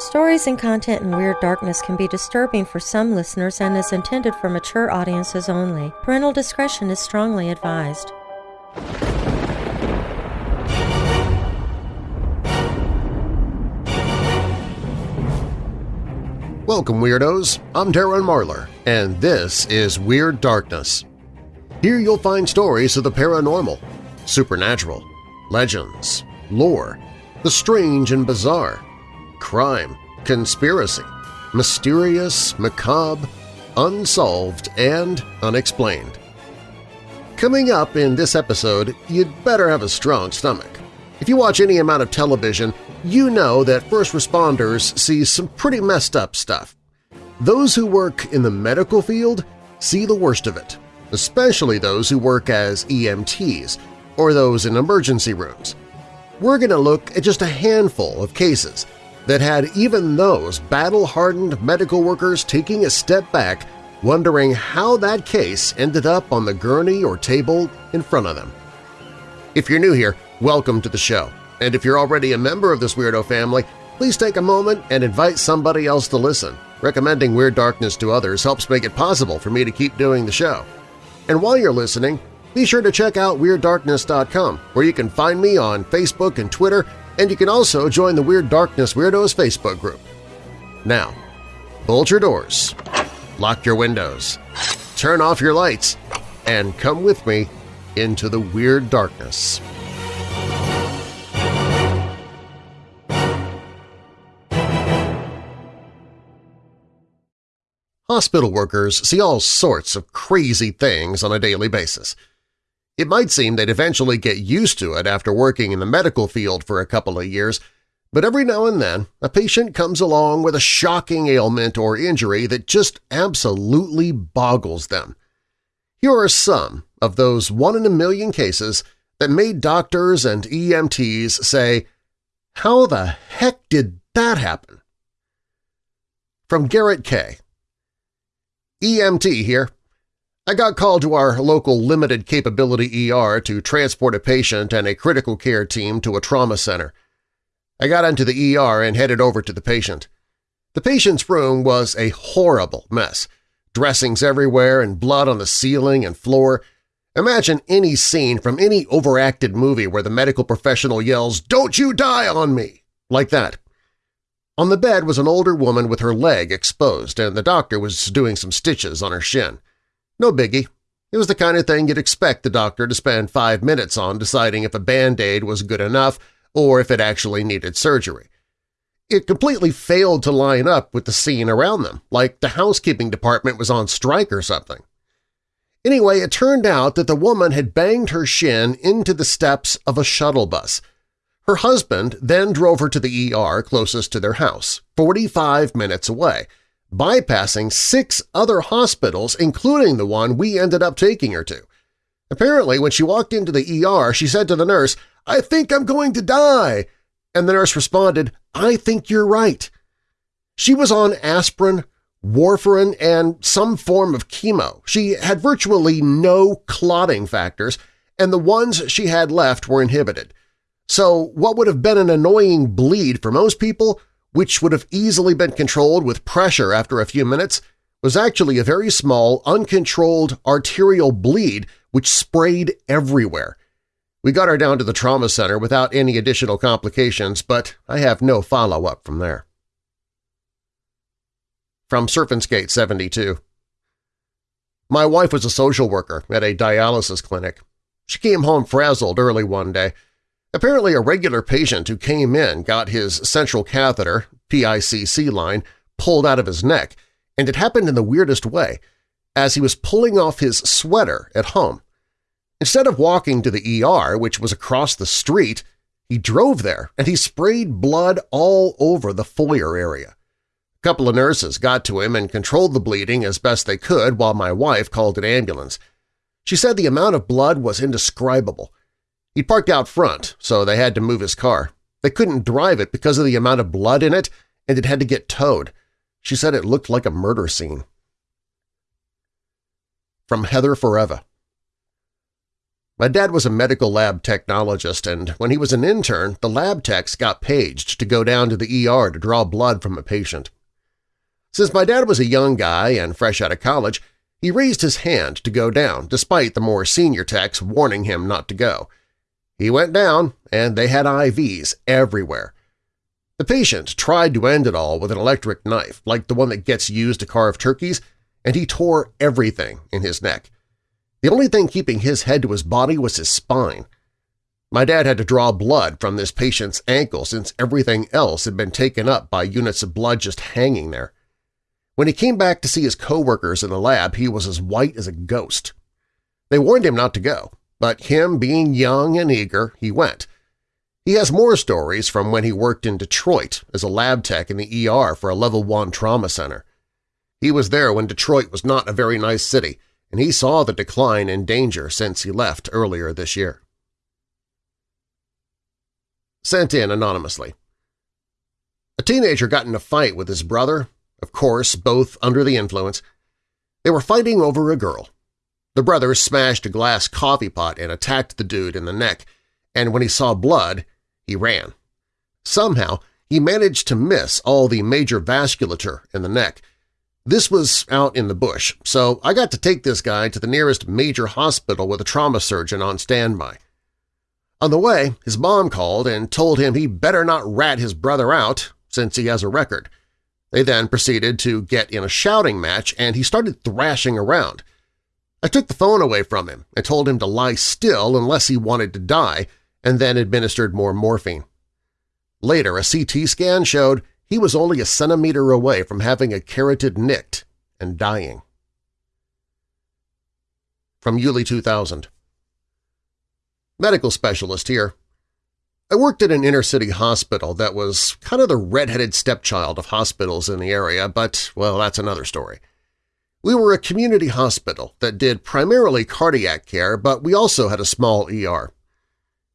Stories and content in Weird Darkness can be disturbing for some listeners and is intended for mature audiences only. Parental discretion is strongly advised. Welcome, Weirdos! I'm Darren Marlar, and this is Weird Darkness. Here you'll find stories of the paranormal, supernatural, legends, lore, the strange and bizarre, crime, conspiracy, mysterious, macabre, unsolved, and unexplained. Coming up in this episode, you'd better have a strong stomach. If you watch any amount of television, you know that first responders see some pretty messed up stuff. Those who work in the medical field see the worst of it, especially those who work as EMTs or those in emergency rooms. We're going to look at just a handful of cases that had even those battle-hardened medical workers taking a step back wondering how that case ended up on the gurney or table in front of them. If you're new here, welcome to the show. And if you're already a member of this weirdo family, please take a moment and invite somebody else to listen. Recommending Weird Darkness to others helps make it possible for me to keep doing the show. And while you're listening, be sure to check out WeirdDarkness.com, where you can find me on Facebook and Twitter, and you can also join the Weird Darkness Weirdos Facebook group. Now, bolt your doors, lock your windows, turn off your lights, and come with me into the Weird Darkness. Hospital workers see all sorts of crazy things on a daily basis. It might seem they'd eventually get used to it after working in the medical field for a couple of years, but every now and then a patient comes along with a shocking ailment or injury that just absolutely boggles them. Here are some of those one-in-a-million cases that made doctors and EMTs say, how the heck did that happen? From Garrett K. EMT here. I got called to our local limited capability ER to transport a patient and a critical care team to a trauma center. I got into the ER and headed over to the patient. The patient's room was a horrible mess. Dressings everywhere and blood on the ceiling and floor. Imagine any scene from any overacted movie where the medical professional yells, "'Don't you die on me!' like that. On the bed was an older woman with her leg exposed, and the doctor was doing some stitches on her shin. No biggie. It was the kind of thing you'd expect the doctor to spend five minutes on deciding if a Band-Aid was good enough or if it actually needed surgery. It completely failed to line up with the scene around them, like the housekeeping department was on strike or something. Anyway, it turned out that the woman had banged her shin into the steps of a shuttle bus, her husband then drove her to the ER closest to their house, 45 minutes away, bypassing six other hospitals including the one we ended up taking her to. Apparently, when she walked into the ER, she said to the nurse, I think I'm going to die, and the nurse responded, I think you're right. She was on aspirin, warfarin, and some form of chemo. She had virtually no clotting factors, and the ones she had left were inhibited. So what would have been an annoying bleed for most people, which would have easily been controlled with pressure after a few minutes, was actually a very small, uncontrolled arterial bleed which sprayed everywhere. We got her down to the trauma center without any additional complications, but I have no follow-up from there. From Serpent's 72 My wife was a social worker at a dialysis clinic. She came home frazzled early one day, Apparently a regular patient who came in got his central catheter, PICC line, pulled out of his neck, and it happened in the weirdest way, as he was pulling off his sweater at home. Instead of walking to the ER, which was across the street, he drove there and he sprayed blood all over the foyer area. A couple of nurses got to him and controlled the bleeding as best they could while my wife called an ambulance. She said the amount of blood was indescribable, he parked out front, so they had to move his car. They couldn't drive it because of the amount of blood in it, and it had to get towed. She said it looked like a murder scene. From Heather Forever My dad was a medical lab technologist, and when he was an intern, the lab techs got paged to go down to the ER to draw blood from a patient. Since my dad was a young guy and fresh out of college, he raised his hand to go down despite the more senior techs warning him not to go. He went down, and they had IVs everywhere. The patient tried to end it all with an electric knife, like the one that gets used to carve turkeys, and he tore everything in his neck. The only thing keeping his head to his body was his spine. My dad had to draw blood from this patient's ankle since everything else had been taken up by units of blood just hanging there. When he came back to see his coworkers in the lab, he was as white as a ghost. They warned him not to go, but him being young and eager, he went. He has more stories from when he worked in Detroit as a lab tech in the ER for a Level 1 trauma center. He was there when Detroit was not a very nice city, and he saw the decline in danger since he left earlier this year. Sent in anonymously. A teenager got in a fight with his brother, of course both under the influence. They were fighting over a girl. The brother smashed a glass coffee pot and attacked the dude in the neck, and when he saw blood, he ran. Somehow, he managed to miss all the major vasculature in the neck, this was out in the bush, so I got to take this guy to the nearest major hospital with a trauma surgeon on standby. On the way, his mom called and told him he better not rat his brother out since he has a record. They then proceeded to get in a shouting match and he started thrashing around. I took the phone away from him and told him to lie still unless he wanted to die and then administered more morphine. Later, a CT scan showed he was only a centimeter away from having a carotid nicked and dying. From Yulee 2000 Medical specialist here. I worked at an inner-city hospital that was kind of the red-headed stepchild of hospitals in the area, but, well, that's another story. We were a community hospital that did primarily cardiac care, but we also had a small ER.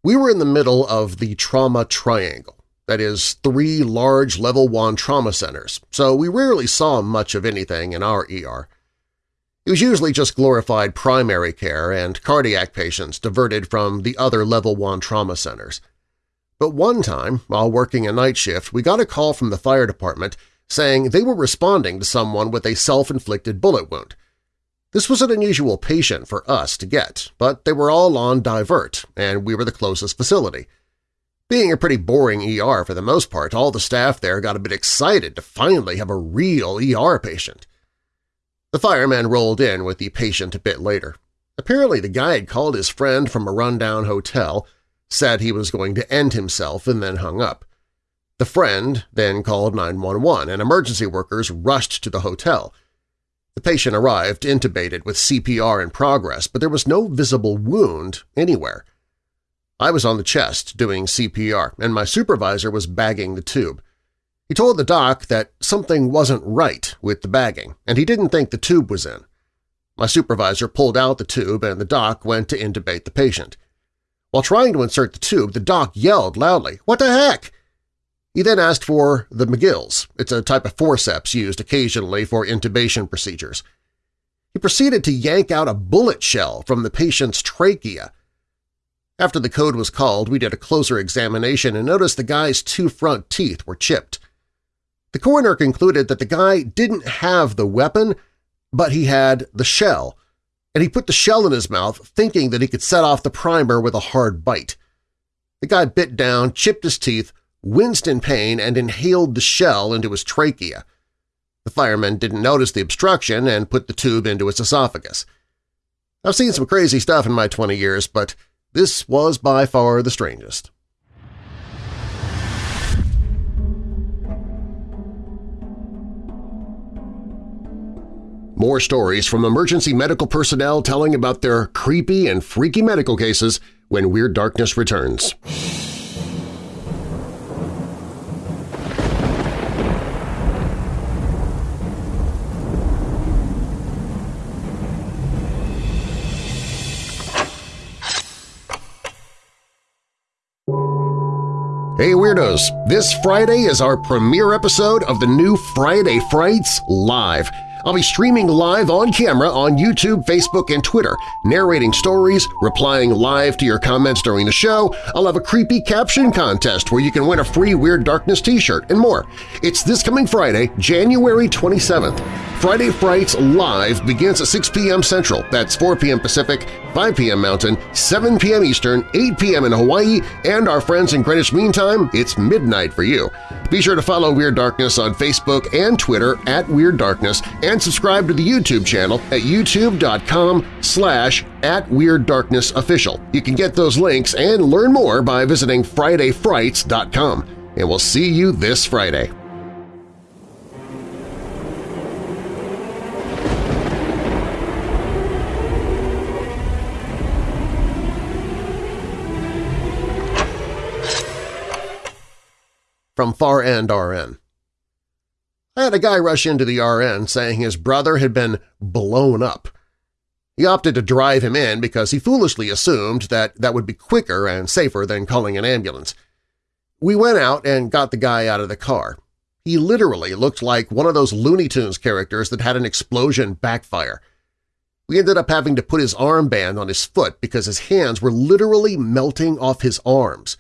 We were in the middle of the trauma triangle, that is, three large Level 1 trauma centers, so we rarely saw much of anything in our ER. It was usually just glorified primary care and cardiac patients diverted from the other Level 1 trauma centers. But one time, while working a night shift, we got a call from the fire department saying they were responding to someone with a self-inflicted bullet wound. This was an unusual patient for us to get, but they were all on divert, and we were the closest facility. Being a pretty boring ER for the most part, all the staff there got a bit excited to finally have a real ER patient. The fireman rolled in with the patient a bit later. Apparently the guy had called his friend from a rundown hotel, said he was going to end himself, and then hung up. The friend then called 911, and emergency workers rushed to the hotel. The patient arrived intubated with CPR in progress, but there was no visible wound anywhere. I was on the chest doing CPR, and my supervisor was bagging the tube. He told the doc that something wasn't right with the bagging, and he didn't think the tube was in. My supervisor pulled out the tube and the doc went to intubate the patient. While trying to insert the tube, the doc yelled loudly, "'What the heck?' He then asked for the McGill's. It's a type of forceps used occasionally for intubation procedures. He proceeded to yank out a bullet shell from the patient's trachea after the code was called, we did a closer examination and noticed the guy's two front teeth were chipped. The coroner concluded that the guy didn't have the weapon, but he had the shell, and he put the shell in his mouth thinking that he could set off the primer with a hard bite. The guy bit down, chipped his teeth, winced in pain, and inhaled the shell into his trachea. The fireman didn't notice the obstruction and put the tube into his esophagus. I've seen some crazy stuff in my 20 years, but this was by far the strangest. More stories from emergency medical personnel telling about their creepy and freaky medical cases when Weird Darkness returns. Weirdos! This Friday is our premiere episode of the new Friday Frights Live, I'll be streaming live on camera on YouTube, Facebook, and Twitter, narrating stories, replying live to your comments during the show. I'll have a creepy caption contest where you can win a free Weird Darkness t-shirt and more. It's this coming Friday, January 27th. Friday Frights Live begins at 6 p.m. Central, that's 4 p.m. Pacific, 5 p.m. Mountain, 7 p.m. Eastern, 8 p.m. in Hawaii, and our friends in Greenwich Mean Time, it's midnight for you. Be sure to follow Weird Darkness on Facebook and Twitter at Weird Darkness and subscribe to the YouTube channel at youtube.com slash at Weird Darkness Official. You can get those links and learn more by visiting FridayFrights.com. And we'll see you this Friday. From Far End RN I had a guy rush into the RN saying his brother had been blown up. He opted to drive him in because he foolishly assumed that that would be quicker and safer than calling an ambulance. We went out and got the guy out of the car. He literally looked like one of those Looney Tunes characters that had an explosion backfire. We ended up having to put his armband on his foot because his hands were literally melting off his arms.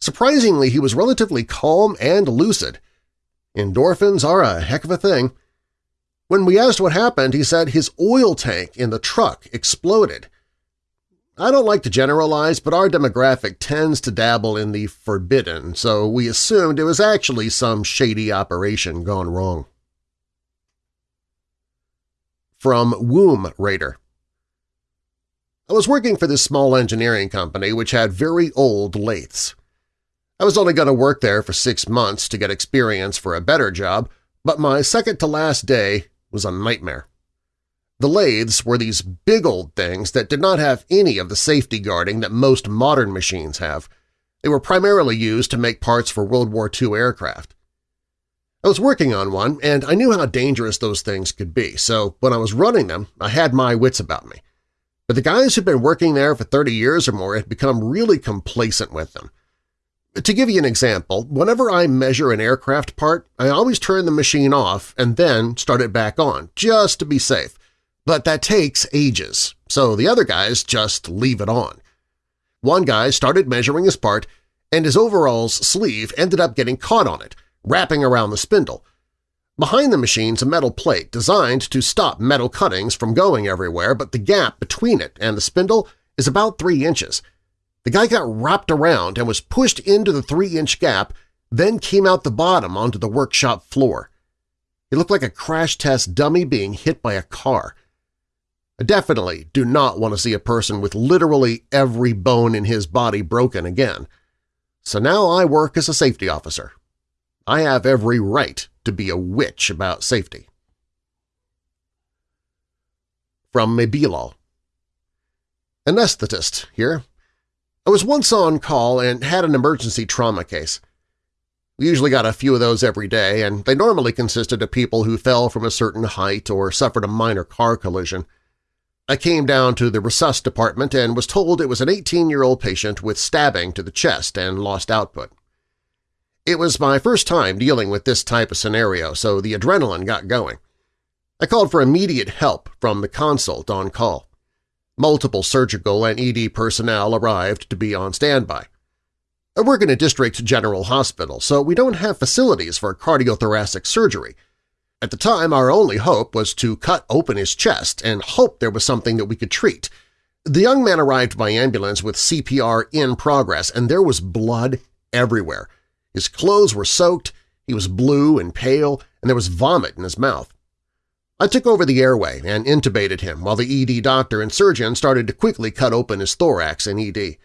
Surprisingly, he was relatively calm and lucid. Endorphins are a heck of a thing. When we asked what happened, he said his oil tank in the truck exploded. I don't like to generalize, but our demographic tends to dabble in the forbidden, so we assumed it was actually some shady operation gone wrong. From Womb Raider I was working for this small engineering company which had very old lathes. I was only going to work there for six months to get experience for a better job, but my second-to-last day was a nightmare. The lathes were these big old things that did not have any of the safety guarding that most modern machines have. They were primarily used to make parts for World War II aircraft. I was working on one, and I knew how dangerous those things could be, so when I was running them, I had my wits about me. But the guys who'd been working there for 30 years or more had become really complacent with them. To give you an example, whenever I measure an aircraft part, I always turn the machine off and then start it back on, just to be safe. But that takes ages, so the other guys just leave it on. One guy started measuring his part, and his overall's sleeve ended up getting caught on it, wrapping around the spindle. Behind the machine's a metal plate designed to stop metal cuttings from going everywhere, but the gap between it and the spindle is about three inches – the guy got wrapped around and was pushed into the three-inch gap, then came out the bottom onto the workshop floor. He looked like a crash test dummy being hit by a car. I definitely do not want to see a person with literally every bone in his body broken again. So now I work as a safety officer. I have every right to be a witch about safety. From Mabilal Anesthetist here. I was once on call and had an emergency trauma case. We usually got a few of those every day, and they normally consisted of people who fell from a certain height or suffered a minor car collision. I came down to the resus department and was told it was an 18-year-old patient with stabbing to the chest and lost output. It was my first time dealing with this type of scenario, so the adrenaline got going. I called for immediate help from the consult on call. Multiple surgical and ED personnel arrived to be on standby. I work in a district general hospital, so we don't have facilities for cardiothoracic surgery. At the time, our only hope was to cut open his chest and hope there was something that we could treat. The young man arrived by ambulance with CPR in progress, and there was blood everywhere. His clothes were soaked, he was blue and pale, and there was vomit in his mouth. I took over the airway and intubated him while the ED doctor and surgeon started to quickly cut open his thorax and ED.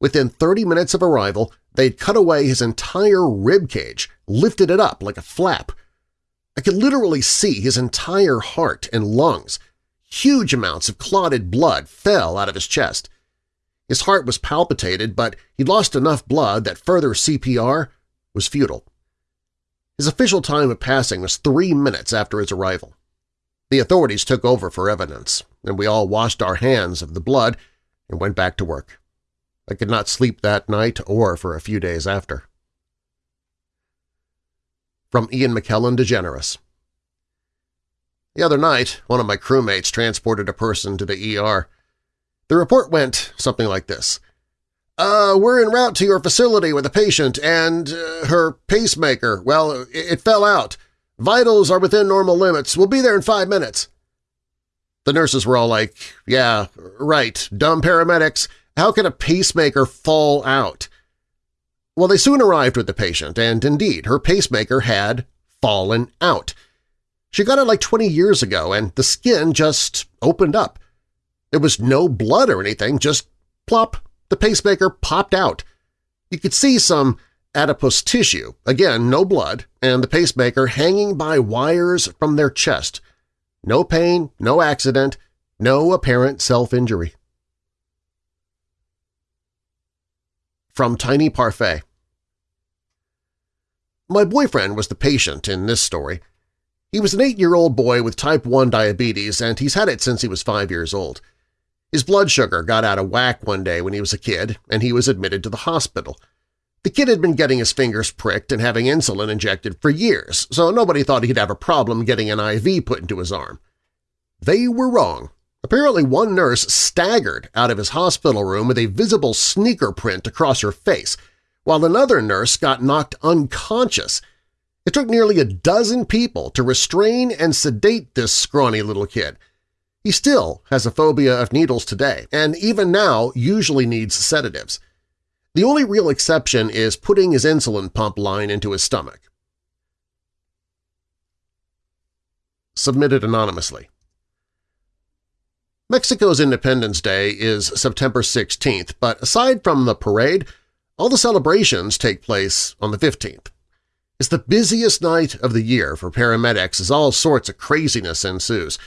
Within 30 minutes of arrival, they'd cut away his entire rib cage, lifted it up like a flap. I could literally see his entire heart and lungs. Huge amounts of clotted blood fell out of his chest. His heart was palpitated, but he'd lost enough blood that further CPR was futile. His official time of passing was three minutes after his arrival. The authorities took over for evidence, and we all washed our hands of the blood and went back to work. I could not sleep that night or for a few days after. From Ian McKellen DeGeneres The other night, one of my crewmates transported a person to the ER. The report went something like this. Uh, we're en route to your facility with a patient and uh, her pacemaker. Well, it, it fell out. Vitals are within normal limits. We'll be there in five minutes. The nurses were all like, yeah, right, dumb paramedics. How can a pacemaker fall out? Well, they soon arrived with the patient, and indeed, her pacemaker had fallen out. She got it like 20 years ago, and the skin just opened up. There was no blood or anything, just plop, the pacemaker popped out. You could see some adipose tissue, again no blood, and the pacemaker hanging by wires from their chest. No pain, no accident, no apparent self-injury. From Tiny Parfait My boyfriend was the patient in this story. He was an eight-year-old boy with type 1 diabetes, and he's had it since he was five years old. His blood sugar got out of whack one day when he was a kid, and he was admitted to the hospital. The kid had been getting his fingers pricked and having insulin injected for years, so nobody thought he'd have a problem getting an IV put into his arm. They were wrong. Apparently one nurse staggered out of his hospital room with a visible sneaker print across her face, while another nurse got knocked unconscious. It took nearly a dozen people to restrain and sedate this scrawny little kid. He still has a phobia of needles today, and even now usually needs sedatives. The only real exception is putting his insulin pump line into his stomach. Submitted anonymously. Mexico's Independence Day is September 16th, but aside from the parade, all the celebrations take place on the 15th. It's the busiest night of the year for paramedics as all sorts of craziness ensues,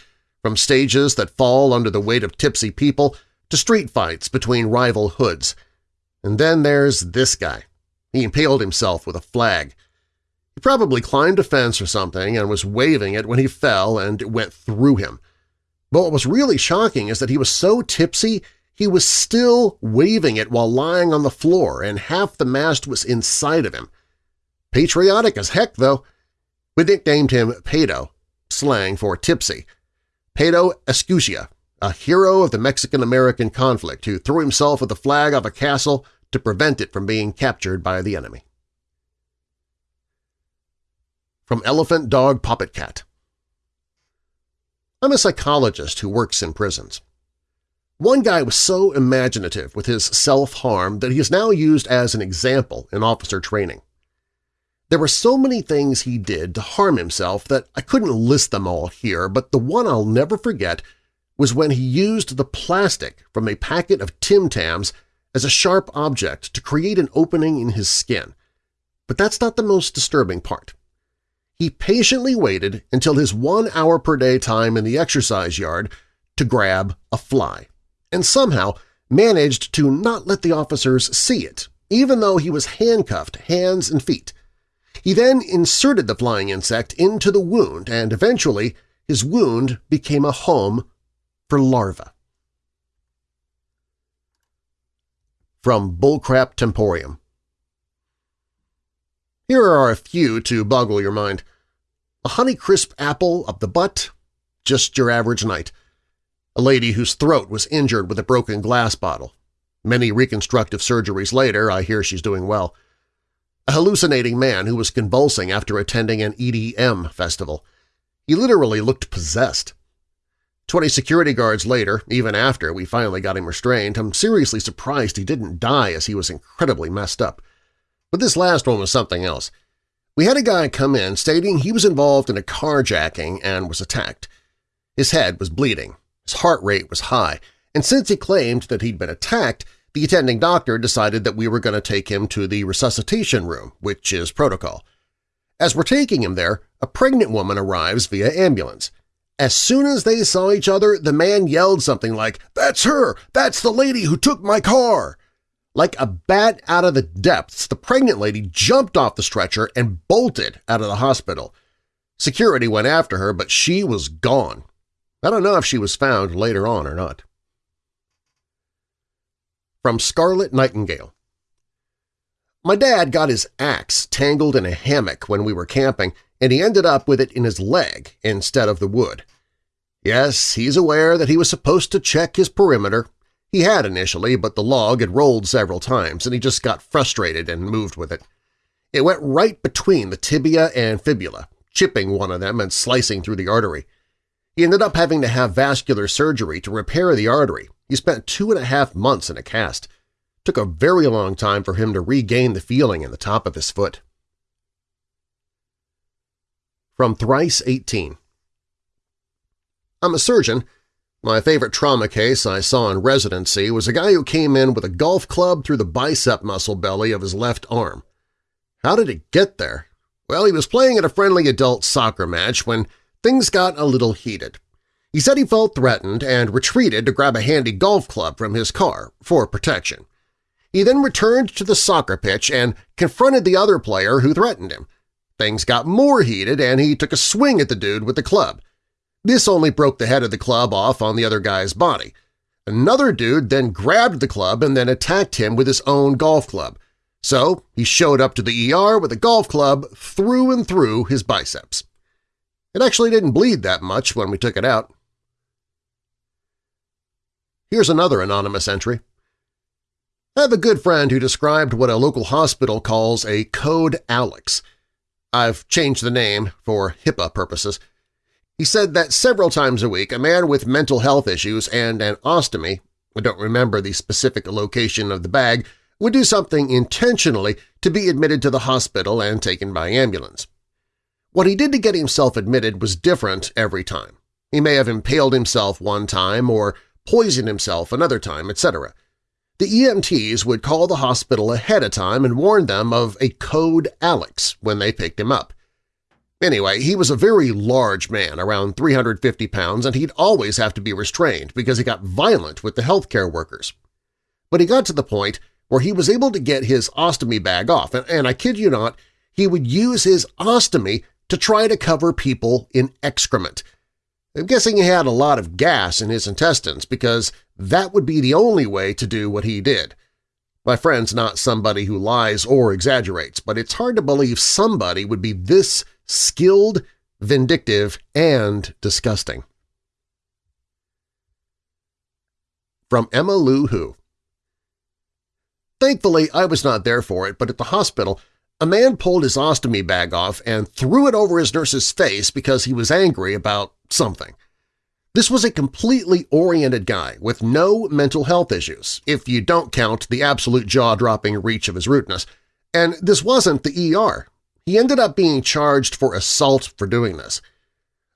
from stages that fall under the weight of tipsy people to street fights between rival hoods. And then there's this guy. He impaled himself with a flag. He probably climbed a fence or something and was waving it when he fell and it went through him. But what was really shocking is that he was so tipsy he was still waving it while lying on the floor and half the mast was inside of him. Patriotic as heck, though. We nicknamed him Pedo, slang for tipsy. Pedo Escutia, a hero of the Mexican-American conflict who threw himself with the flag of a castle to prevent it from being captured by the enemy. From Elephant Dog Puppet Cat I'm a psychologist who works in prisons. One guy was so imaginative with his self-harm that he is now used as an example in officer training. There were so many things he did to harm himself that I couldn't list them all here, but the one I'll never forget was when he used the plastic from a packet of Tim Tams as a sharp object to create an opening in his skin. But that's not the most disturbing part. He patiently waited until his one hour per day time in the exercise yard to grab a fly, and somehow managed to not let the officers see it, even though he was handcuffed hands and feet. He then inserted the flying insect into the wound, and eventually his wound became a home for larvae. From Bullcrap Temporium here are a few to boggle your mind. A honey-crisp apple up the butt? Just your average night. A lady whose throat was injured with a broken glass bottle. Many reconstructive surgeries later, I hear she's doing well. A hallucinating man who was convulsing after attending an EDM festival. He literally looked possessed. Twenty security guards later, even after we finally got him restrained, I'm seriously surprised he didn't die as he was incredibly messed up. But this last one was something else. We had a guy come in stating he was involved in a carjacking and was attacked. His head was bleeding, his heart rate was high, and since he claimed that he'd been attacked, the attending doctor decided that we were going to take him to the resuscitation room, which is protocol. As we're taking him there, a pregnant woman arrives via ambulance. As soon as they saw each other, the man yelled something like, "'That's her! That's the lady who took my car!' Like a bat out of the depths, the pregnant lady jumped off the stretcher and bolted out of the hospital. Security went after her, but she was gone. I don't know if she was found later on or not. From Scarlet Nightingale My dad got his axe tangled in a hammock when we were camping, and he ended up with it in his leg instead of the wood. Yes, he's aware that he was supposed to check his perimeter. He had initially, but the log had rolled several times and he just got frustrated and moved with it. It went right between the tibia and fibula, chipping one of them and slicing through the artery. He ended up having to have vascular surgery to repair the artery. He spent two and a half months in a cast. It took a very long time for him to regain the feeling in the top of his foot. From Thrice 18 I'm a surgeon. My favorite trauma case I saw in residency was a guy who came in with a golf club through the bicep muscle belly of his left arm. How did it get there? Well, he was playing at a friendly adult soccer match when things got a little heated. He said he felt threatened and retreated to grab a handy golf club from his car for protection. He then returned to the soccer pitch and confronted the other player who threatened him. Things got more heated and he took a swing at the dude with the club. This only broke the head of the club off on the other guy's body. Another dude then grabbed the club and then attacked him with his own golf club, so he showed up to the ER with a golf club through and through his biceps. It actually didn't bleed that much when we took it out. Here's another anonymous entry. I have a good friend who described what a local hospital calls a Code Alex. I've changed the name for HIPAA purposes. He said that several times a week a man with mental health issues and an ostomy – I don't remember the specific location of the bag – would do something intentionally to be admitted to the hospital and taken by ambulance. What he did to get himself admitted was different every time. He may have impaled himself one time or poisoned himself another time, etc. The EMTs would call the hospital ahead of time and warn them of a code Alex when they picked him up. Anyway, he was a very large man, around 350 pounds, and he'd always have to be restrained because he got violent with the healthcare workers. But he got to the point where he was able to get his ostomy bag off, and, and I kid you not, he would use his ostomy to try to cover people in excrement. I'm guessing he had a lot of gas in his intestines because that would be the only way to do what he did. My friend's not somebody who lies or exaggerates, but it's hard to believe somebody would be this skilled, vindictive, and disgusting. From Emma Lou Who Thankfully, I was not there for it, but at the hospital, a man pulled his ostomy bag off and threw it over his nurse's face because he was angry about something. This was a completely oriented guy with no mental health issues, if you don't count the absolute jaw-dropping reach of his rudeness, and this wasn't the ER. He ended up being charged for assault for doing this.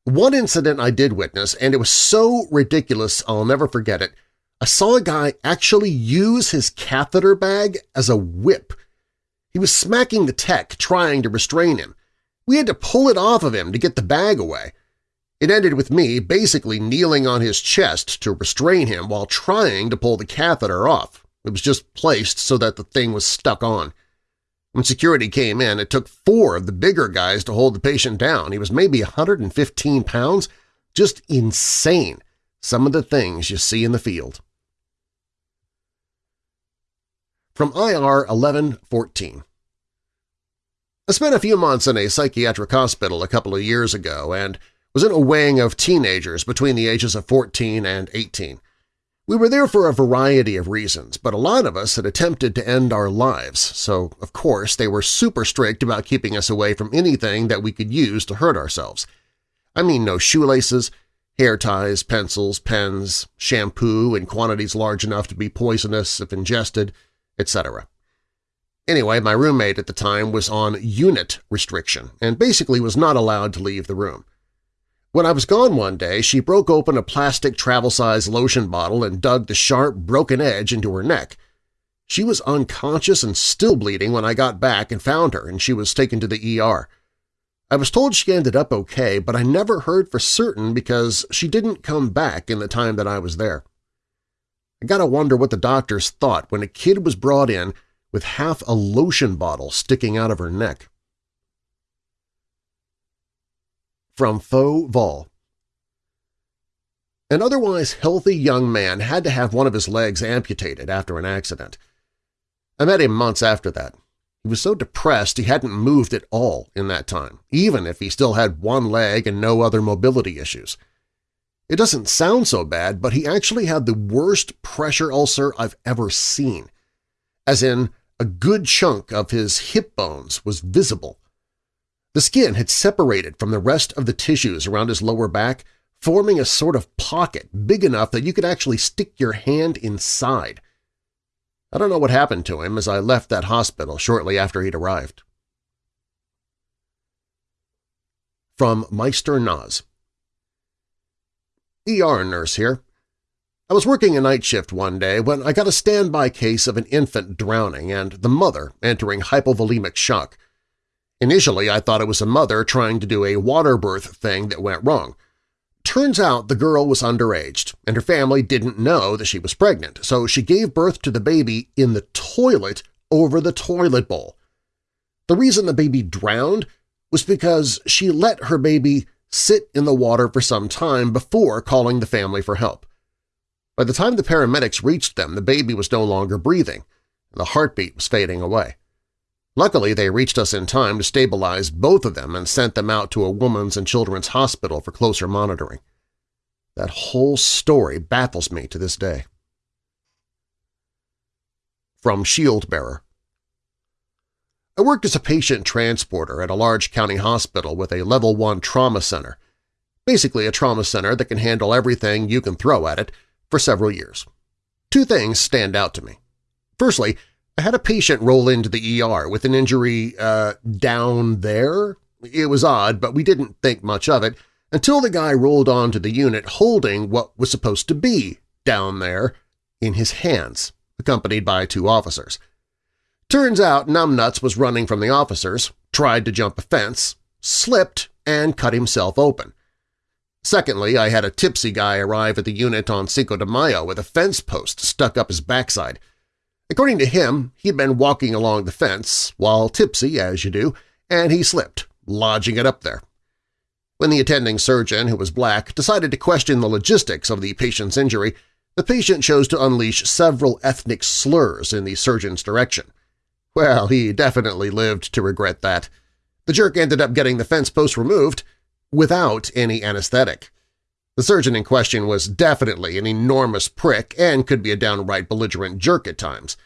One incident I did witness, and it was so ridiculous I'll never forget it, I saw a guy actually use his catheter bag as a whip. He was smacking the tech, trying to restrain him. We had to pull it off of him to get the bag away. It ended with me basically kneeling on his chest to restrain him while trying to pull the catheter off. It was just placed so that the thing was stuck on. When security came in, it took four of the bigger guys to hold the patient down. He was maybe 115 pounds. Just insane, some of the things you see in the field. From IR 1114. I spent a few months in a psychiatric hospital a couple of years ago and was in a wing of teenagers between the ages of 14 and 18. We were there for a variety of reasons, but a lot of us had attempted to end our lives, so of course they were super strict about keeping us away from anything that we could use to hurt ourselves. I mean no shoelaces, hair ties, pencils, pens, shampoo in quantities large enough to be poisonous if ingested, etc. Anyway, my roommate at the time was on unit restriction and basically was not allowed to leave the room. When I was gone one day, she broke open a plastic travel-size lotion bottle and dug the sharp, broken edge into her neck. She was unconscious and still bleeding when I got back and found her, and she was taken to the ER. I was told she ended up okay, but I never heard for certain because she didn't come back in the time that I was there. I gotta wonder what the doctors thought when a kid was brought in with half a lotion bottle sticking out of her neck. From Faux Vol An otherwise healthy young man had to have one of his legs amputated after an accident. I met him months after that. He was so depressed he hadn't moved at all in that time, even if he still had one leg and no other mobility issues. It doesn't sound so bad, but he actually had the worst pressure ulcer I've ever seen, as in a good chunk of his hip bones was visible. The skin had separated from the rest of the tissues around his lower back, forming a sort of pocket big enough that you could actually stick your hand inside. I don't know what happened to him as I left that hospital shortly after he'd arrived. From Meister Naz ER nurse here. I was working a night shift one day when I got a standby case of an infant drowning and the mother entering hypovolemic shock. Initially, I thought it was a mother trying to do a water birth thing that went wrong. Turns out the girl was underage, and her family didn't know that she was pregnant, so she gave birth to the baby in the toilet over the toilet bowl. The reason the baby drowned was because she let her baby sit in the water for some time before calling the family for help. By the time the paramedics reached them, the baby was no longer breathing, and the heartbeat was fading away. Luckily, they reached us in time to stabilize both of them and sent them out to a woman's and children's hospital for closer monitoring. That whole story baffles me to this day. From Shield Bearer I worked as a patient transporter at a large county hospital with a Level 1 trauma center, basically a trauma center that can handle everything you can throw at it, for several years. Two things stand out to me. Firstly, I had a patient roll into the ER with an injury uh, down there. It was odd, but we didn't think much of it until the guy rolled onto the unit holding what was supposed to be down there in his hands, accompanied by two officers. Turns out Numbnuts was running from the officers, tried to jump a fence, slipped, and cut himself open. Secondly, I had a tipsy guy arrive at the unit on Cinco de Mayo with a fence post stuck up his backside – According to him, he had been walking along the fence, while tipsy, as you do, and he slipped, lodging it up there. When the attending surgeon, who was black, decided to question the logistics of the patient's injury, the patient chose to unleash several ethnic slurs in the surgeon's direction. Well, he definitely lived to regret that. The jerk ended up getting the fence post removed without any anesthetic. The surgeon in question was definitely an enormous prick and could be a downright belligerent jerk at times.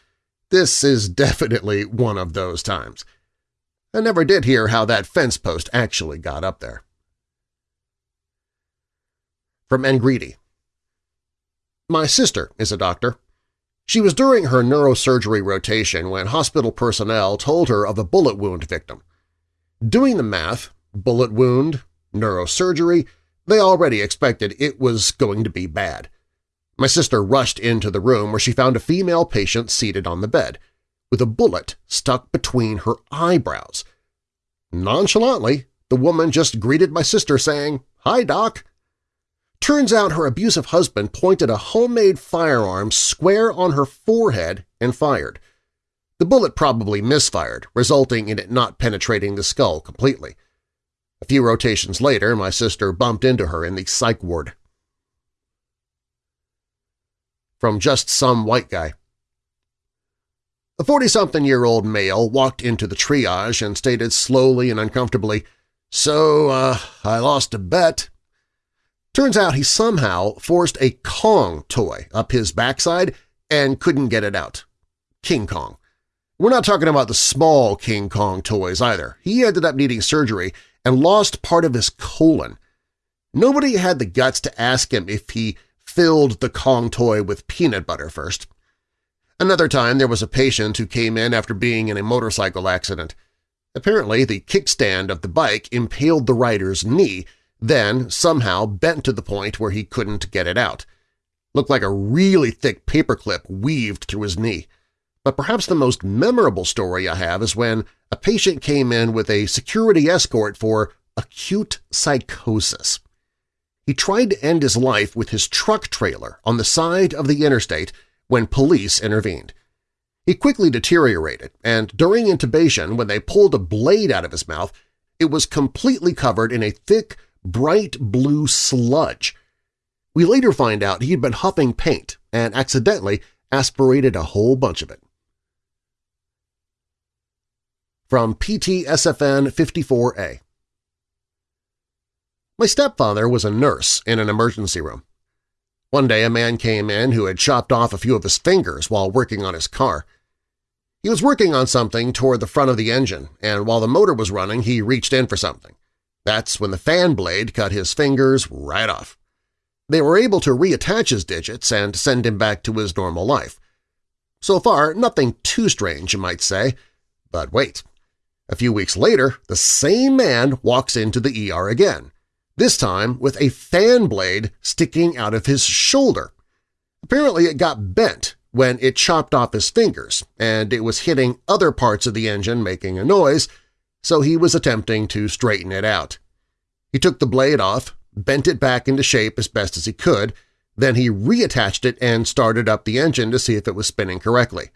This is definitely one of those times. I never did hear how that fence post actually got up there. From Ngreedy My sister is a doctor. She was during her neurosurgery rotation when hospital personnel told her of a bullet wound victim. Doing the math, bullet wound, neurosurgery, they already expected it was going to be bad. My sister rushed into the room where she found a female patient seated on the bed, with a bullet stuck between her eyebrows. Nonchalantly, the woman just greeted my sister saying, "'Hi, Doc!' Turns out her abusive husband pointed a homemade firearm square on her forehead and fired. The bullet probably misfired, resulting in it not penetrating the skull completely. A few rotations later, my sister bumped into her in the psych ward. From Just Some White Guy A 40-something-year-old male walked into the triage and stated slowly and uncomfortably, So, uh, I lost a bet. Turns out he somehow forced a Kong toy up his backside and couldn't get it out. King Kong. We're not talking about the small King Kong toys either. He ended up needing surgery and lost part of his colon. Nobody had the guts to ask him if he filled the Kong toy with peanut butter first. Another time there was a patient who came in after being in a motorcycle accident. Apparently the kickstand of the bike impaled the rider's knee, then somehow bent to the point where he couldn't get it out. Looked like a really thick paperclip weaved through his knee. But perhaps the most memorable story I have is when a patient came in with a security escort for acute psychosis. He tried to end his life with his truck trailer on the side of the interstate when police intervened. He quickly deteriorated, and during intubation, when they pulled a blade out of his mouth, it was completely covered in a thick, bright blue sludge. We later find out he had been huffing paint and accidentally aspirated a whole bunch of it. From PTSFN 54A My stepfather was a nurse in an emergency room. One day a man came in who had chopped off a few of his fingers while working on his car. He was working on something toward the front of the engine, and while the motor was running he reached in for something. That's when the fan blade cut his fingers right off. They were able to reattach his digits and send him back to his normal life. So far, nothing too strange, you might say. But wait. A few weeks later, the same man walks into the ER again, this time with a fan blade sticking out of his shoulder. Apparently it got bent when it chopped off his fingers, and it was hitting other parts of the engine making a noise, so he was attempting to straighten it out. He took the blade off, bent it back into shape as best as he could, then he reattached it and started up the engine to see if it was spinning correctly.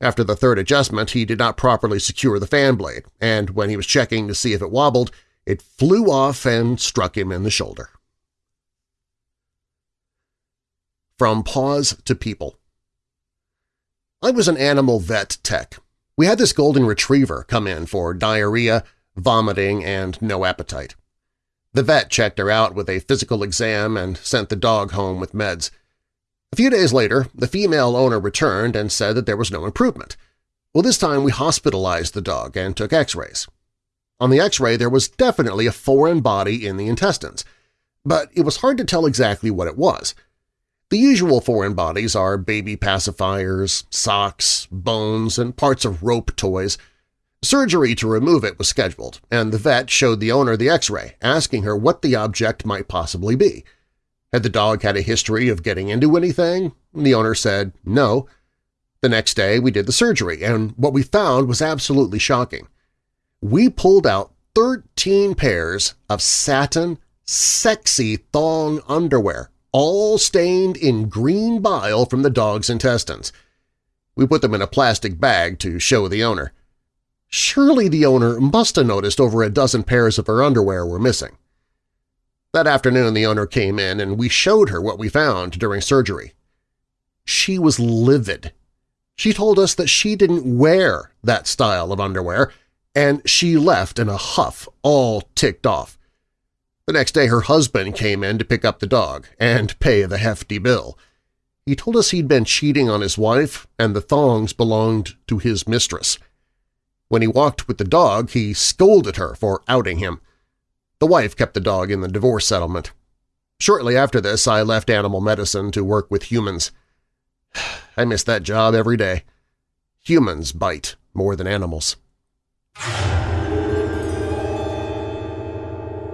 After the third adjustment, he did not properly secure the fan blade, and when he was checking to see if it wobbled, it flew off and struck him in the shoulder. From Paws to People I was an animal vet tech. We had this golden retriever come in for diarrhea, vomiting, and no appetite. The vet checked her out with a physical exam and sent the dog home with meds. A few days later, the female owner returned and said that there was no improvement. Well, this time we hospitalized the dog and took x-rays. On the x-ray there was definitely a foreign body in the intestines, but it was hard to tell exactly what it was. The usual foreign bodies are baby pacifiers, socks, bones, and parts of rope toys. Surgery to remove it was scheduled, and the vet showed the owner the x-ray, asking her what the object might possibly be. Had the dog had a history of getting into anything? The owner said no. The next day we did the surgery, and what we found was absolutely shocking we pulled out 13 pairs of satin, sexy thong underwear, all stained in green bile from the dog's intestines. We put them in a plastic bag to show the owner. Surely the owner must have noticed over a dozen pairs of her underwear were missing. That afternoon the owner came in and we showed her what we found during surgery. She was livid. She told us that she didn't wear that style of underwear and she left in a huff, all ticked off. The next day her husband came in to pick up the dog and pay the hefty bill. He told us he'd been cheating on his wife and the thongs belonged to his mistress. When he walked with the dog, he scolded her for outing him. The wife kept the dog in the divorce settlement. Shortly after this, I left animal medicine to work with humans. I miss that job every day. Humans bite more than animals.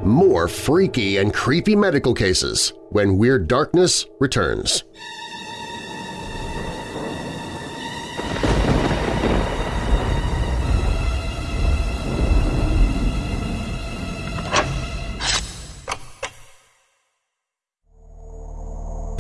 More freaky and creepy medical cases when Weird Darkness returns.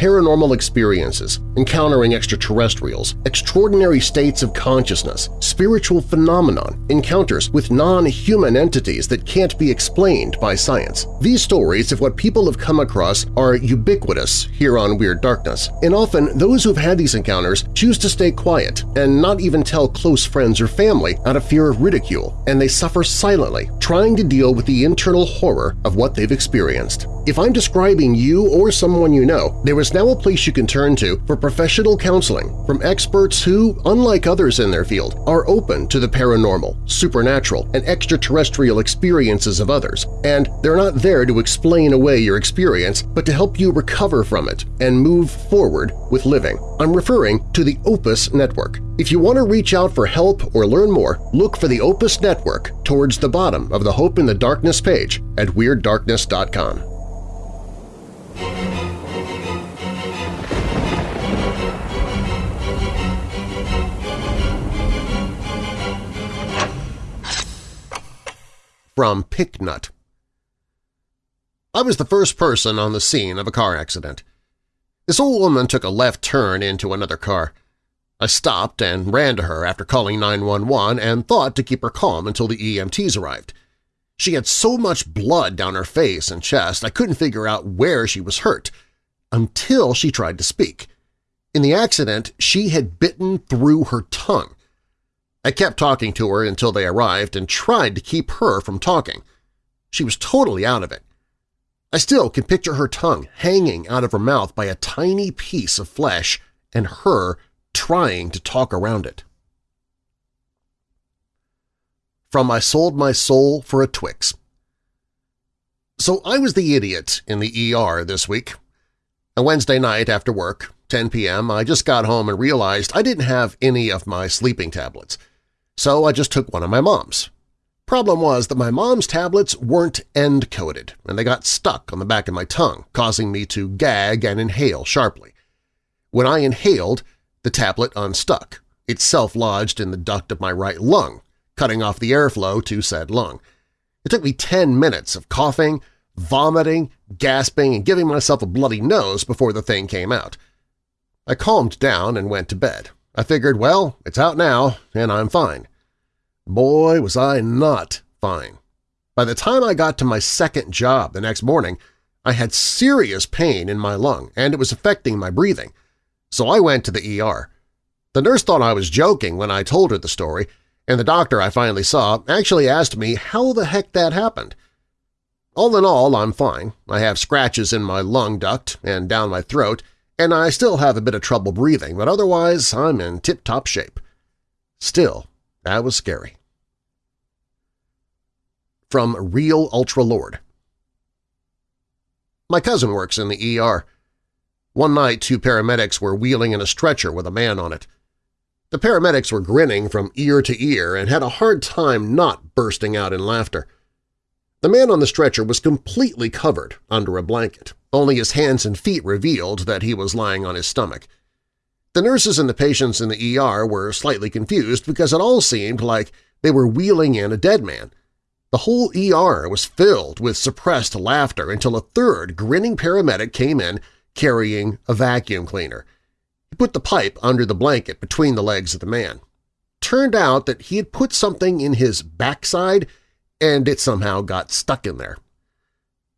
Paranormal experiences, encountering extraterrestrials, extraordinary states of consciousness, spiritual phenomenon, encounters with non-human entities that can't be explained by science. These stories of what people have come across are ubiquitous here on Weird Darkness, and often those who've had these encounters choose to stay quiet and not even tell close friends or family out of fear of ridicule, and they suffer silently, trying to deal with the internal horror of what they've experienced. If I'm describing you or someone you know, there is now a place you can turn to for professional counseling from experts who, unlike others in their field, are open to the paranormal, supernatural, and extraterrestrial experiences of others, and they're not there to explain away your experience but to help you recover from it and move forward with living. I'm referring to the Opus Network. If you want to reach out for help or learn more, look for the Opus Network towards the bottom of the Hope in the Darkness page at WeirdDarkness.com. From Picknut I was the first person on the scene of a car accident. This old woman took a left turn into another car. I stopped and ran to her after calling 911 and thought to keep her calm until the EMTs arrived. She had so much blood down her face and chest I couldn't figure out where she was hurt, until she tried to speak. In the accident, she had bitten through her tongue. I kept talking to her until they arrived and tried to keep her from talking. She was totally out of it. I still can picture her tongue hanging out of her mouth by a tiny piece of flesh and her trying to talk around it. From I Sold My Soul for a Twix So I was the idiot in the ER this week. A Wednesday night after work, 10 p.m., I just got home and realized I didn't have any of my sleeping tablets. So I just took one of my mom's. Problem was that my mom's tablets weren't end-coated, and they got stuck on the back of my tongue, causing me to gag and inhale sharply. When I inhaled, the tablet unstuck. It self-lodged in the duct of my right lung, cutting off the airflow to said lung. It took me 10 minutes of coughing, vomiting, gasping, and giving myself a bloody nose before the thing came out. I calmed down and went to bed. I figured, well, it's out now, and I'm fine. Boy, was I not fine. By the time I got to my second job the next morning, I had serious pain in my lung and it was affecting my breathing. So I went to the ER. The nurse thought I was joking when I told her the story, and the doctor I finally saw actually asked me how the heck that happened. All in all, I'm fine. I have scratches in my lung duct and down my throat, and I still have a bit of trouble breathing, but otherwise I'm in tip-top shape. Still, that was scary. From Real Ultra Lord My cousin works in the ER. One night two paramedics were wheeling in a stretcher with a man on it. The paramedics were grinning from ear to ear and had a hard time not bursting out in laughter. The man on the stretcher was completely covered under a blanket. Only his hands and feet revealed that he was lying on his stomach. The nurses and the patients in the ER were slightly confused because it all seemed like they were wheeling in a dead man. The whole ER was filled with suppressed laughter until a third grinning paramedic came in carrying a vacuum cleaner. He put the pipe under the blanket between the legs of the man. Turned out that he had put something in his backside and it somehow got stuck in there.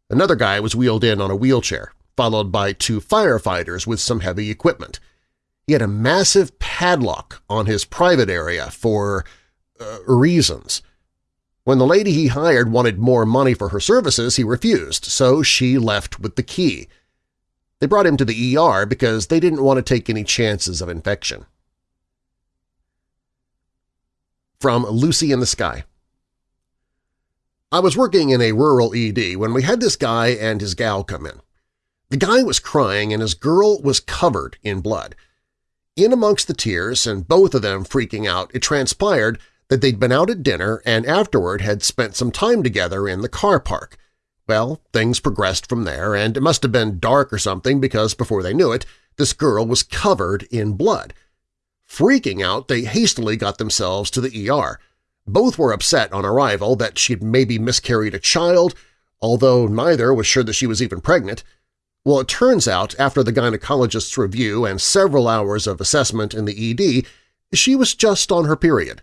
Another guy was wheeled in on a wheelchair, followed by two firefighters with some heavy equipment – he had a massive padlock on his private area for uh, reasons. When the lady he hired wanted more money for her services, he refused, so she left with the key. They brought him to the ER because they didn't want to take any chances of infection. From Lucy in the Sky I was working in a rural ED when we had this guy and his gal come in. The guy was crying and his girl was covered in blood. In amongst the tears and both of them freaking out, it transpired that they'd been out at dinner and afterward had spent some time together in the car park. Well, things progressed from there, and it must have been dark or something because before they knew it, this girl was covered in blood. Freaking out, they hastily got themselves to the ER. Both were upset on arrival that she'd maybe miscarried a child, although neither was sure that she was even pregnant. Well, it turns out after the gynecologist's review and several hours of assessment in the ED, she was just on her period.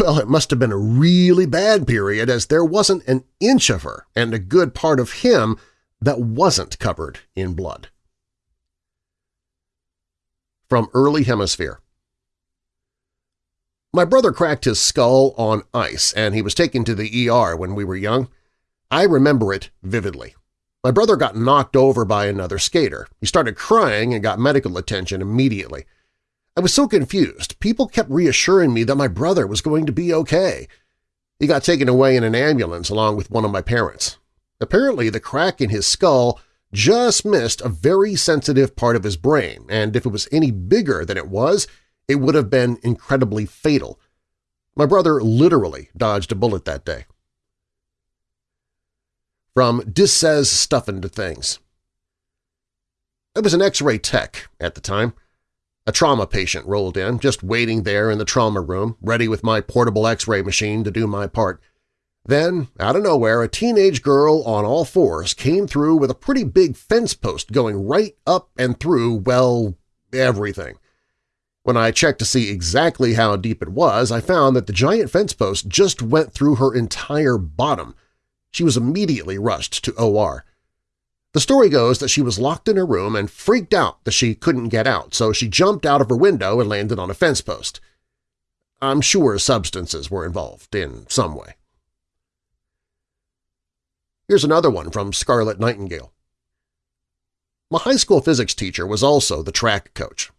Well, it must have been a really bad period as there wasn't an inch of her and a good part of him that wasn't covered in blood. From Early Hemisphere My brother cracked his skull on ice and he was taken to the ER when we were young. I remember it vividly. My brother got knocked over by another skater. He started crying and got medical attention immediately. I was so confused. People kept reassuring me that my brother was going to be okay. He got taken away in an ambulance along with one of my parents. Apparently, the crack in his skull just missed a very sensitive part of his brain, and if it was any bigger than it was, it would have been incredibly fatal. My brother literally dodged a bullet that day from Dis Says Stuff into Things. I was an x-ray tech at the time. A trauma patient rolled in, just waiting there in the trauma room, ready with my portable x-ray machine to do my part. Then, out of nowhere, a teenage girl on all fours came through with a pretty big fence post going right up and through, well, everything. When I checked to see exactly how deep it was, I found that the giant fence post just went through her entire bottom, she was immediately rushed to OR. The story goes that she was locked in her room and freaked out that she couldn't get out, so she jumped out of her window and landed on a fence post. I'm sure substances were involved in some way. Here's another one from Scarlet Nightingale. My high school physics teacher was also the track coach.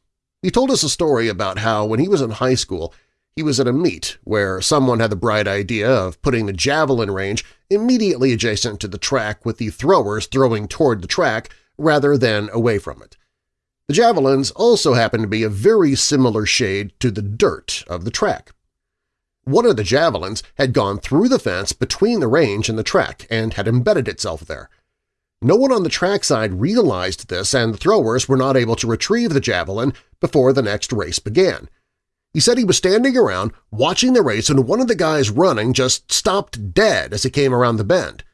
He told us a story about how when he was in high school he was at a meet where someone had the bright idea of putting the javelin range immediately adjacent to the track with the throwers throwing toward the track rather than away from it. The javelins also happened to be a very similar shade to the dirt of the track. One of the javelins had gone through the fence between the range and the track and had embedded itself there. No one on the track side realized this and the throwers were not able to retrieve the javelin before the next race began. He said he was standing around watching the race and one of the guys running just stopped dead as he came around the bend.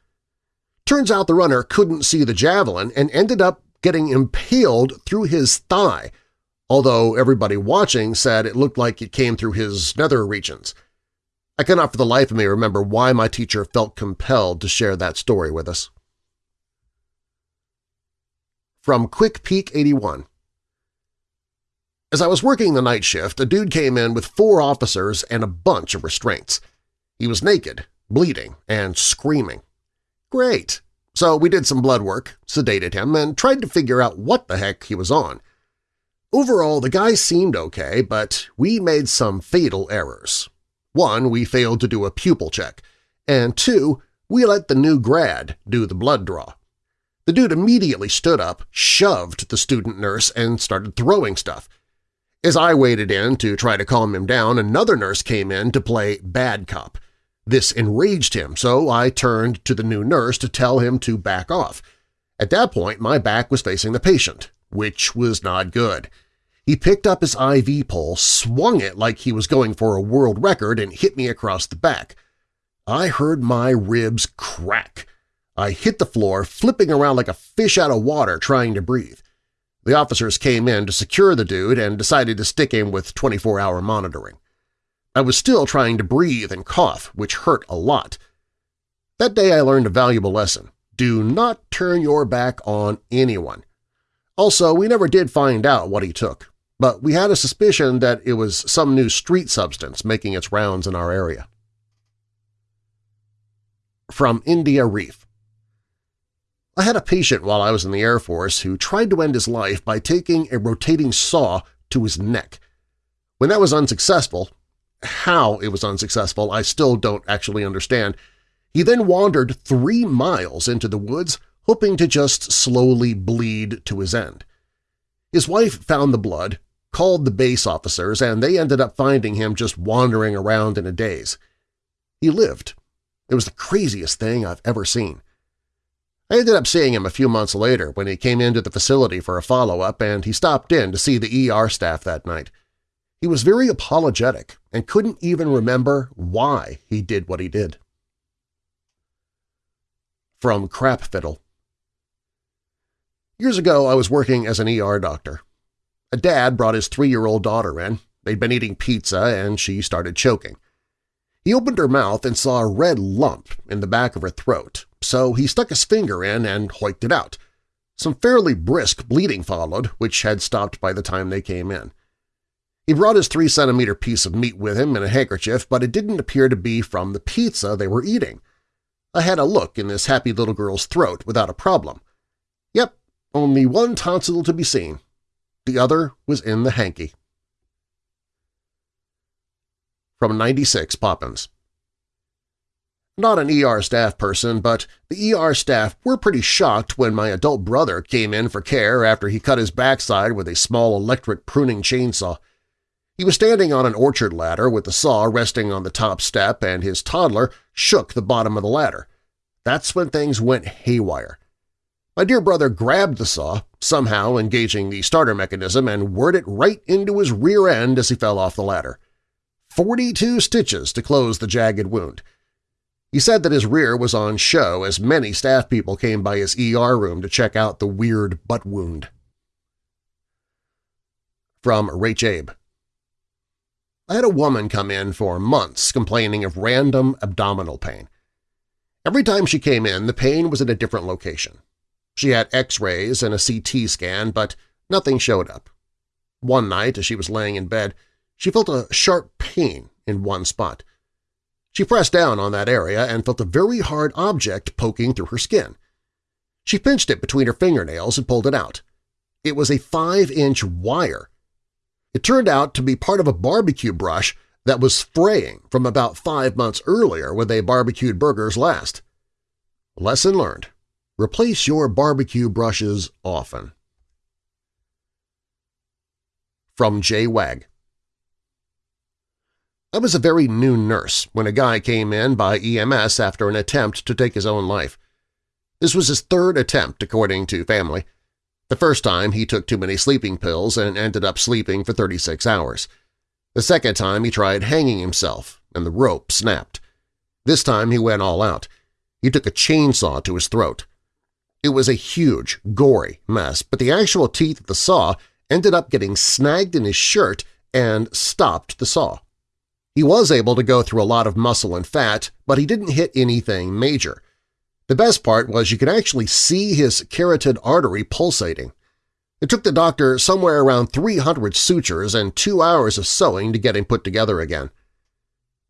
Turns out the runner couldn't see the javelin and ended up getting impaled through his thigh, although everybody watching said it looked like it came through his nether regions. I cannot for the life of me remember why my teacher felt compelled to share that story with us. From Quick Peak 81 as I was working the night shift, a dude came in with four officers and a bunch of restraints. He was naked, bleeding, and screaming. Great! So we did some blood work, sedated him, and tried to figure out what the heck he was on. Overall, the guy seemed okay, but we made some fatal errors. One, we failed to do a pupil check, and two, we let the new grad do the blood draw. The dude immediately stood up, shoved the student nurse, and started throwing stuff – as I waded in to try to calm him down, another nurse came in to play bad cop. This enraged him, so I turned to the new nurse to tell him to back off. At that point, my back was facing the patient, which was not good. He picked up his IV pole, swung it like he was going for a world record, and hit me across the back. I heard my ribs crack. I hit the floor, flipping around like a fish out of water trying to breathe. The officers came in to secure the dude and decided to stick him with 24-hour monitoring. I was still trying to breathe and cough, which hurt a lot. That day I learned a valuable lesson. Do not turn your back on anyone. Also, we never did find out what he took, but we had a suspicion that it was some new street substance making its rounds in our area. From India Reef I had a patient while I was in the Air Force who tried to end his life by taking a rotating saw to his neck. When that was unsuccessful, how it was unsuccessful I still don't actually understand, he then wandered three miles into the woods hoping to just slowly bleed to his end. His wife found the blood, called the base officers, and they ended up finding him just wandering around in a daze. He lived. It was the craziest thing I've ever seen. I ended up seeing him a few months later when he came into the facility for a follow-up and he stopped in to see the ER staff that night. He was very apologetic and couldn't even remember why he did what he did. From Crap Fiddle Years ago, I was working as an ER doctor. A dad brought his three-year-old daughter in. They'd been eating pizza and she started choking. He opened her mouth and saw a red lump in the back of her throat, so he stuck his finger in and hoiked it out. Some fairly brisk bleeding followed, which had stopped by the time they came in. He brought his three-centimeter piece of meat with him in a handkerchief, but it didn't appear to be from the pizza they were eating. I had a look in this happy little girl's throat without a problem. Yep, only one tonsil to be seen. The other was in the hanky. From 96 Poppins not an ER staff person, but the ER staff were pretty shocked when my adult brother came in for care after he cut his backside with a small electric pruning chainsaw. He was standing on an orchard ladder with the saw resting on the top step and his toddler shook the bottom of the ladder. That's when things went haywire. My dear brother grabbed the saw, somehow engaging the starter mechanism, and whirred it right into his rear end as he fell off the ladder. Forty-two stitches to close the jagged wound. He said that his rear was on show as many staff people came by his ER room to check out the weird butt wound. From Rach Abe I had a woman come in for months complaining of random abdominal pain. Every time she came in, the pain was in a different location. She had x-rays and a CT scan, but nothing showed up. One night, as she was laying in bed, she felt a sharp pain in one spot. She pressed down on that area and felt a very hard object poking through her skin. She pinched it between her fingernails and pulled it out. It was a five-inch wire. It turned out to be part of a barbecue brush that was fraying from about five months earlier when they barbecued burgers last. Lesson learned. Replace your barbecue brushes often. From J. Wag I was a very new nurse when a guy came in by EMS after an attempt to take his own life. This was his third attempt, according to family. The first time he took too many sleeping pills and ended up sleeping for 36 hours. The second time he tried hanging himself, and the rope snapped. This time he went all out. He took a chainsaw to his throat. It was a huge, gory mess, but the actual teeth of the saw ended up getting snagged in his shirt and stopped the saw. He was able to go through a lot of muscle and fat, but he didn't hit anything major. The best part was you could actually see his carotid artery pulsating. It took the doctor somewhere around 300 sutures and two hours of sewing to get him put together again.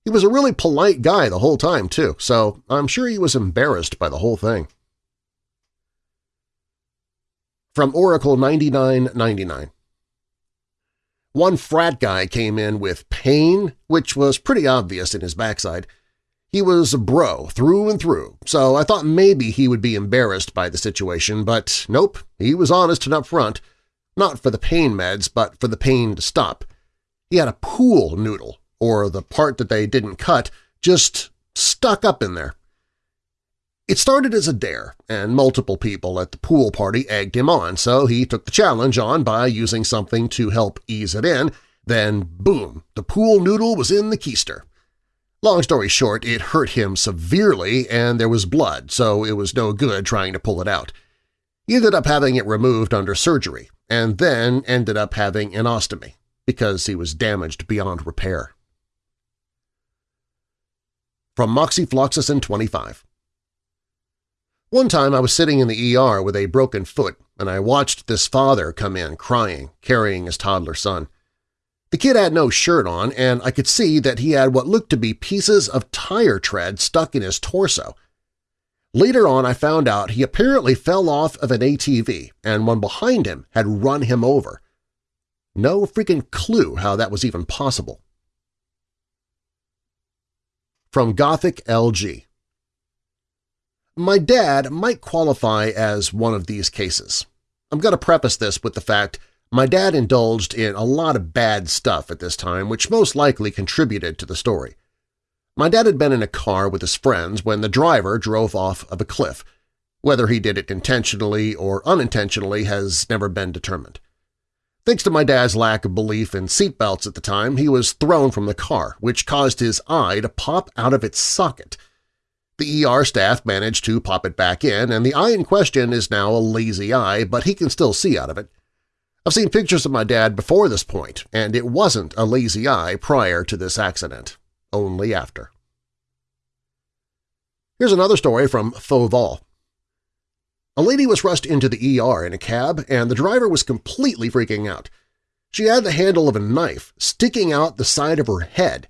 He was a really polite guy the whole time, too, so I'm sure he was embarrassed by the whole thing. From Oracle 9999 one frat guy came in with pain, which was pretty obvious in his backside. He was a bro through and through, so I thought maybe he would be embarrassed by the situation, but nope, he was honest and upfront. Not for the pain meds, but for the pain to stop. He had a pool noodle, or the part that they didn't cut, just stuck up in there. It started as a dare, and multiple people at the pool party egged him on, so he took the challenge on by using something to help ease it in, then boom, the pool noodle was in the keister. Long story short, it hurt him severely and there was blood, so it was no good trying to pull it out. He ended up having it removed under surgery, and then ended up having an ostomy, because he was damaged beyond repair. From Moxifloxacin 25 one time I was sitting in the ER with a broken foot, and I watched this father come in crying, carrying his toddler son. The kid had no shirt on, and I could see that he had what looked to be pieces of tire tread stuck in his torso. Later on I found out he apparently fell off of an ATV and one behind him had run him over. No freaking clue how that was even possible. From Gothic LG my dad might qualify as one of these cases. I'm going to preface this with the fact my dad indulged in a lot of bad stuff at this time which most likely contributed to the story. My dad had been in a car with his friends when the driver drove off of a cliff. Whether he did it intentionally or unintentionally has never been determined. Thanks to my dad's lack of belief in seatbelts at the time, he was thrown from the car, which caused his eye to pop out of its socket – the ER staff managed to pop it back in, and the eye in question is now a lazy eye, but he can still see out of it. I've seen pictures of my dad before this point, and it wasn't a lazy eye prior to this accident, only after. Here's another story from Fauval. A lady was rushed into the ER in a cab, and the driver was completely freaking out. She had the handle of a knife sticking out the side of her head,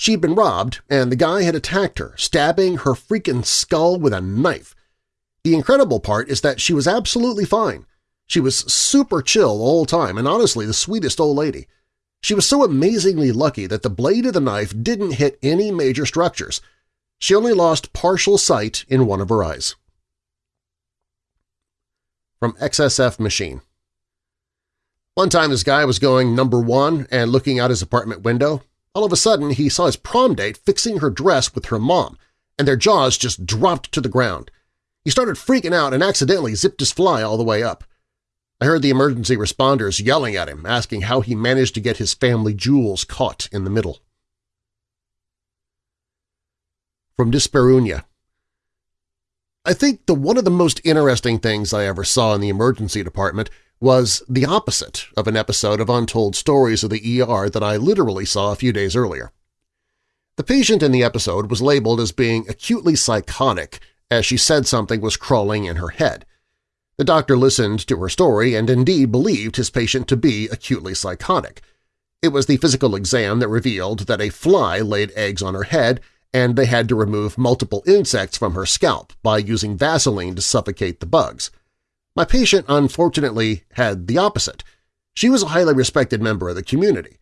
She'd been robbed, and the guy had attacked her, stabbing her freaking skull with a knife. The incredible part is that she was absolutely fine. She was super chill the whole time and honestly the sweetest old lady. She was so amazingly lucky that the blade of the knife didn't hit any major structures. She only lost partial sight in one of her eyes. From XSF Machine One time this guy was going number one and looking out his apartment window all of a sudden, he saw his prom date fixing her dress with her mom, and their jaws just dropped to the ground. He started freaking out and accidentally zipped his fly all the way up. I heard the emergency responders yelling at him, asking how he managed to get his family jewels caught in the middle. From Disperunia I think the one of the most interesting things I ever saw in the emergency department was the opposite of an episode of Untold Stories of the ER that I literally saw a few days earlier. The patient in the episode was labeled as being acutely psychotic as she said something was crawling in her head. The doctor listened to her story and indeed believed his patient to be acutely psychotic. It was the physical exam that revealed that a fly laid eggs on her head and they had to remove multiple insects from her scalp by using Vaseline to suffocate the bugs. My patient unfortunately had the opposite. She was a highly respected member of the community.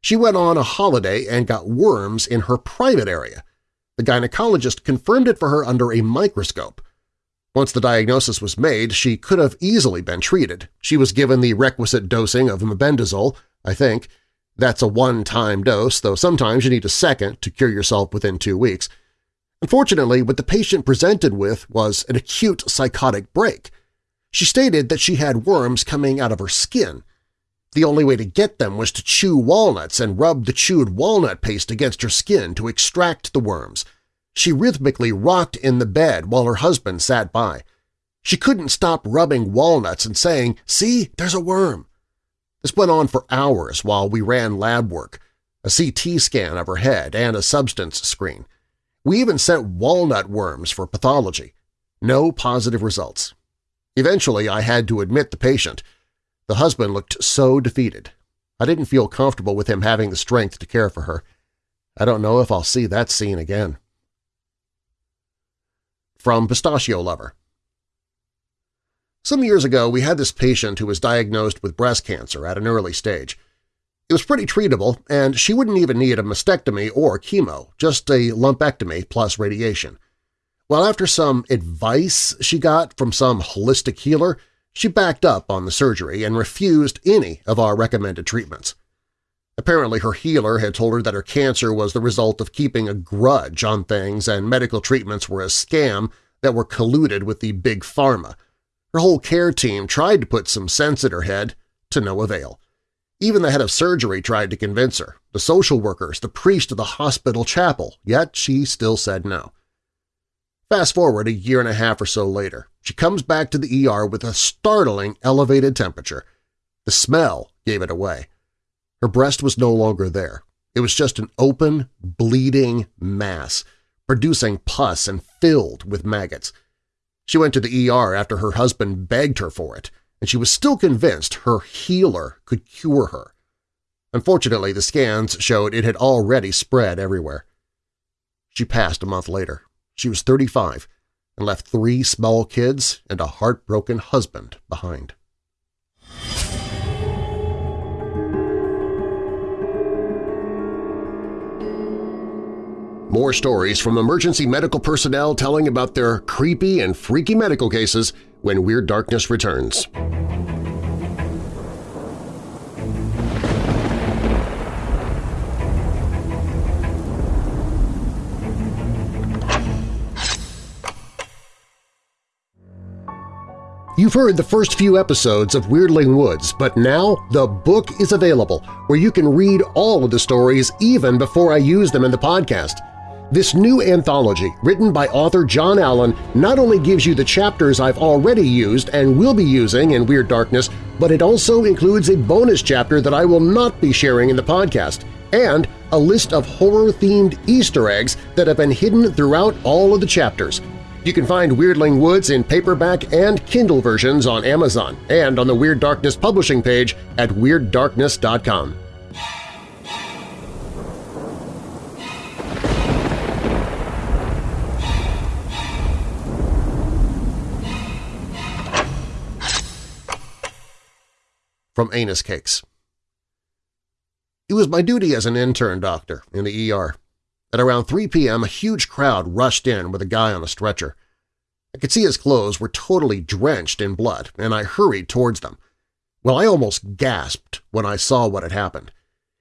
She went on a holiday and got worms in her private area. The gynecologist confirmed it for her under a microscope. Once the diagnosis was made, she could have easily been treated. She was given the requisite dosing of mebendazole, I think. That's a one-time dose, though sometimes you need a second to cure yourself within two weeks. Unfortunately, what the patient presented with was an acute psychotic break. She stated that she had worms coming out of her skin. The only way to get them was to chew walnuts and rub the chewed walnut paste against her skin to extract the worms. She rhythmically rocked in the bed while her husband sat by. She couldn't stop rubbing walnuts and saying, see, there's a worm. This went on for hours while we ran lab work, a CT scan of her head and a substance screen. We even sent walnut worms for pathology. No positive results. Eventually, I had to admit the patient – the husband looked so defeated. I didn't feel comfortable with him having the strength to care for her. I don't know if I'll see that scene again. From Pistachio Lover Some years ago, we had this patient who was diagnosed with breast cancer at an early stage. It was pretty treatable, and she wouldn't even need a mastectomy or chemo, just a lumpectomy plus radiation. Well, after some advice she got from some holistic healer, she backed up on the surgery and refused any of our recommended treatments. Apparently her healer had told her that her cancer was the result of keeping a grudge on things and medical treatments were a scam that were colluded with the big pharma. Her whole care team tried to put some sense in her head, to no avail. Even the head of surgery tried to convince her, the social workers, the priest of the hospital chapel, yet she still said no. Fast forward a year and a half or so later, she comes back to the ER with a startling elevated temperature. The smell gave it away. Her breast was no longer there. It was just an open, bleeding mass, producing pus and filled with maggots. She went to the ER after her husband begged her for it, and she was still convinced her healer could cure her. Unfortunately, the scans showed it had already spread everywhere. She passed a month later. She was 35 and left three small kids and a heartbroken husband behind. More stories from emergency medical personnel telling about their creepy and freaky medical cases when Weird Darkness returns. You've heard the first few episodes of Weirdling Woods, but now the book is available where you can read all of the stories even before I use them in the podcast. This new anthology, written by author John Allen, not only gives you the chapters I've already used and will be using in Weird Darkness, but it also includes a bonus chapter that I will not be sharing in the podcast, and a list of horror-themed Easter eggs that have been hidden throughout all of the chapters. You can find Weirdling Woods in paperback and Kindle versions on Amazon and on the Weird Darkness publishing page at WeirdDarkness.com. From Anus Cakes It was my duty as an intern doctor in the ER. At around 3 p.m., a huge crowd rushed in with a guy on a stretcher. I could see his clothes were totally drenched in blood, and I hurried towards them. Well, I almost gasped when I saw what had happened.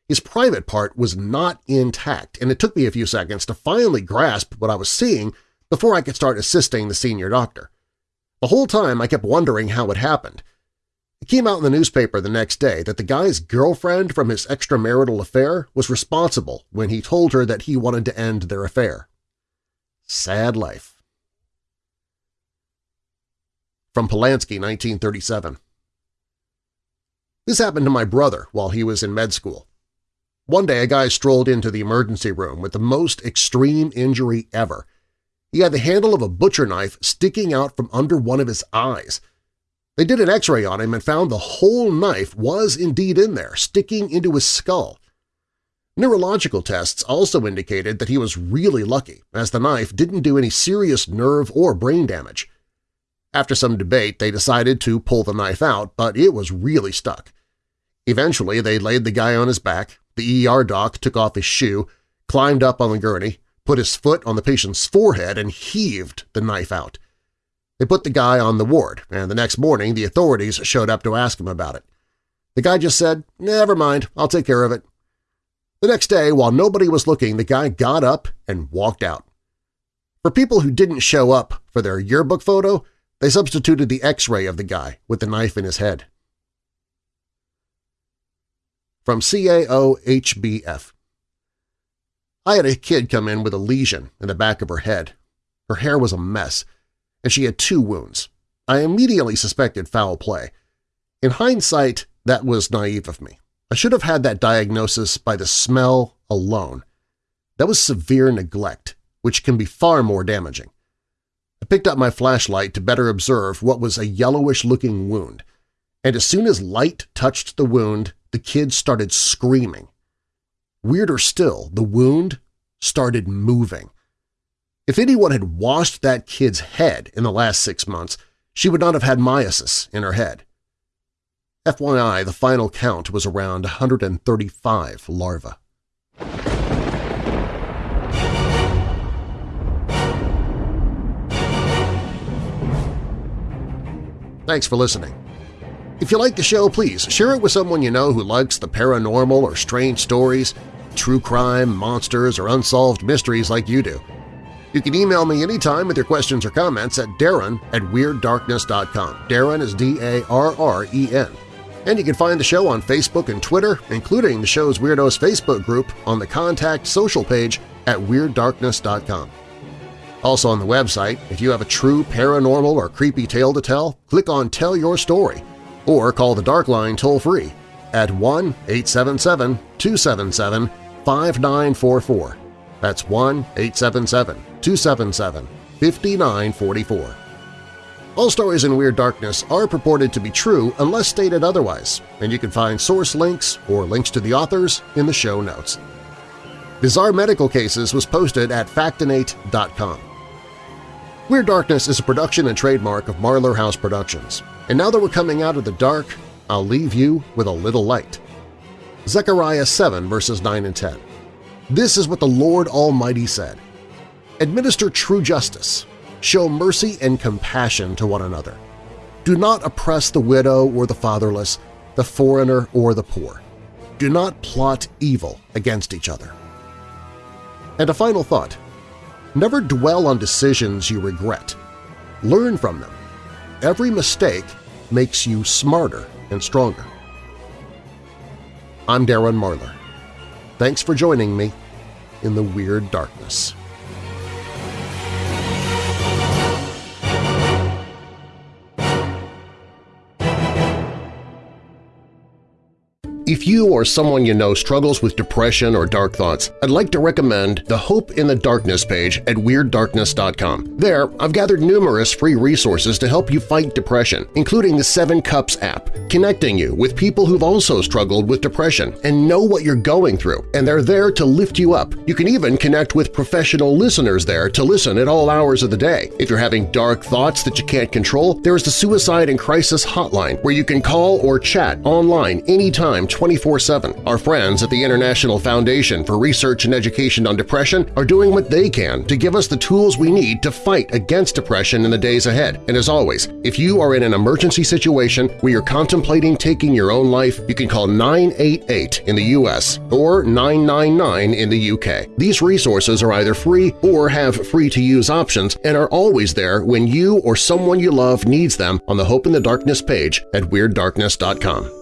His private part was not intact, and it took me a few seconds to finally grasp what I was seeing before I could start assisting the senior doctor. The whole time I kept wondering how it happened, it came out in the newspaper the next day that the guy's girlfriend from his extramarital affair was responsible when he told her that he wanted to end their affair. Sad life. From Polanski, 1937 This happened to my brother while he was in med school. One day a guy strolled into the emergency room with the most extreme injury ever. He had the handle of a butcher knife sticking out from under one of his eyes – they did an x-ray on him and found the whole knife was indeed in there, sticking into his skull. Neurological tests also indicated that he was really lucky, as the knife didn't do any serious nerve or brain damage. After some debate, they decided to pull the knife out, but it was really stuck. Eventually, they laid the guy on his back, the ER doc took off his shoe, climbed up on the gurney, put his foot on the patient's forehead, and heaved the knife out. They put the guy on the ward, and the next morning the authorities showed up to ask him about it. The guy just said, never mind, I'll take care of it. The next day, while nobody was looking, the guy got up and walked out. For people who didn't show up for their yearbook photo, they substituted the x-ray of the guy with the knife in his head. From CAOHBF I had a kid come in with a lesion in the back of her head. Her hair was a mess, and she had two wounds. I immediately suspected foul play. In hindsight, that was naive of me. I should have had that diagnosis by the smell alone. That was severe neglect, which can be far more damaging. I picked up my flashlight to better observe what was a yellowish-looking wound, and as soon as light touched the wound, the kid started screaming. Weirder still, the wound started moving. If anyone had washed that kid's head in the last six months, she would not have had myiasis in her head. FYI, the final count was around 135 larvae. Thanks for listening. If you like the show, please share it with someone you know who likes the paranormal or strange stories, true crime, monsters, or unsolved mysteries like you do. You can email me anytime with your questions or comments at darren at WeirdDarkness.com. Darren is D-A-R-R-E-N. And you can find the show on Facebook and Twitter, including the show's Weirdos Facebook group on the Contact Social page at WeirdDarkness.com. Also on the website, if you have a true paranormal or creepy tale to tell, click on Tell Your Story or call the Dark Line toll-free at 1-877-277-5944. That's 1-877-277-5944. All stories in Weird Darkness are purported to be true unless stated otherwise, and you can find source links or links to the authors in the show notes. Bizarre Medical Cases was posted at Factinate.com. Weird Darkness is a production and trademark of Marlar House Productions. And now that we're coming out of the dark, I'll leave you with a little light. Zechariah 7 verses 9 and 10. This is what the Lord Almighty said. Administer true justice. Show mercy and compassion to one another. Do not oppress the widow or the fatherless, the foreigner or the poor. Do not plot evil against each other. And a final thought. Never dwell on decisions you regret. Learn from them. Every mistake makes you smarter and stronger. I'm Darren Marlar. Thanks for joining me in the Weird Darkness. If you or someone you know struggles with depression or dark thoughts, I'd like to recommend the Hope in the Darkness page at WeirdDarkness.com. There, I've gathered numerous free resources to help you fight depression, including the Seven Cups app, connecting you with people who've also struggled with depression and know what you're going through, and they're there to lift you up. You can even connect with professional listeners there to listen at all hours of the day. If you're having dark thoughts that you can't control, there is the Suicide and Crisis Hotline where you can call or chat online anytime 24-7. Our friends at the International Foundation for Research and Education on Depression are doing what they can to give us the tools we need to fight against depression in the days ahead. And as always, if you are in an emergency situation where you're contemplating taking your own life, you can call 988 in the U.S. or 999 in the U.K. These resources are either free or have free-to-use options and are always there when you or someone you love needs them on the Hope in the Darkness page at WeirdDarkness.com.